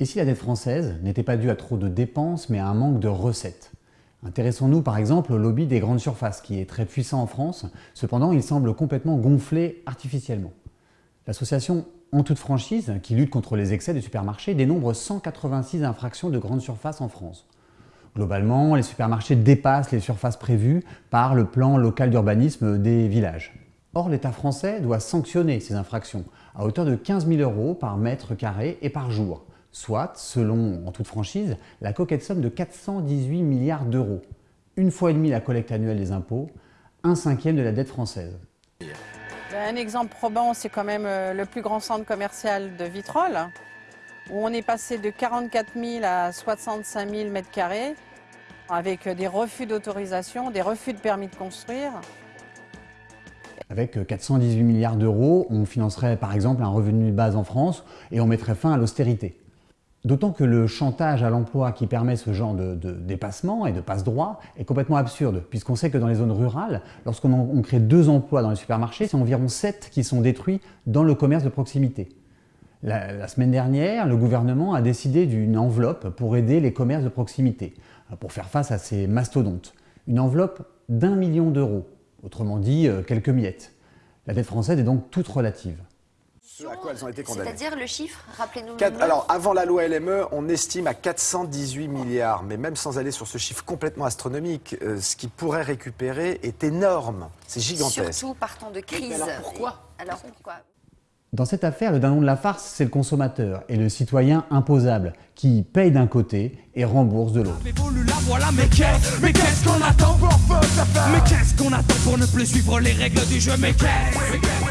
Et si la dette française n'était pas due à trop de dépenses, mais à un manque de recettes? Intéressons-nous par exemple au lobby des grandes surfaces, qui est très puissant en France, cependant il semble complètement gonflé artificiellement. L'association En toute franchise, qui lutte contre les excès des supermarchés, dénombre 186 infractions de grandes surfaces en France. Globalement, les supermarchés dépassent les surfaces prévues par le plan local d'urbanisme des villages. Or, l'État français doit sanctionner ces infractions à hauteur de 15 000 euros par mètre carré et par jour, soit, selon en toute franchise, la coquette somme de 418 milliards d'euros. Une fois et demie la collecte annuelle des impôts, un cinquième de la dette française. Un exemple probant, c'est quand même euh, le plus grand centre commercial de Vitrolles, où on est passé de 44 000 à 65 000 mètres carrés, avec des refus d'autorisation, des refus de permis de construire. Avec 418 milliards d'euros, on financerait par exemple un revenu de base en France et on mettrait fin à l'austérité. D'autant que le chantage à l'emploi qui permet ce genre de, dépassement et de passe-droit est complètement absurde, puisqu'on sait que dans les zones rurales, lorsqu'on crée deux emplois dans les supermarchés, c'est environ sept qui sont détruits dans le commerce de proximité. La, semaine dernière, le gouvernement a décidé d'une enveloppe pour aider les commerces de proximité, pour faire face à ces mastodontes. Une enveloppe d'un million d'euros, autrement dit euh, quelques miettes. La dette française est donc toute relative. À quoi elles ont été condamnées C'est-à-dire le chiffre, rappelez-nous. Alors, avant la loi LME, on estime à 418 milliards. Mais même sans aller sur ce chiffre complètement astronomique, euh, ce qui pourrait récupérer est énorme. C'est gigantesque. Surtout partant de crise. alors pourquoi Alors pourquoi dans cette affaire, le dindon de la farce, c'est le consommateur et le citoyen imposable qui paye d'un côté et rembourse de l'autre. Mais qu'est-ce qu'on attend pour Mais qu'est-ce qu'on attend pour ne plus suivre les règles du jeu? Mais qu'est-ce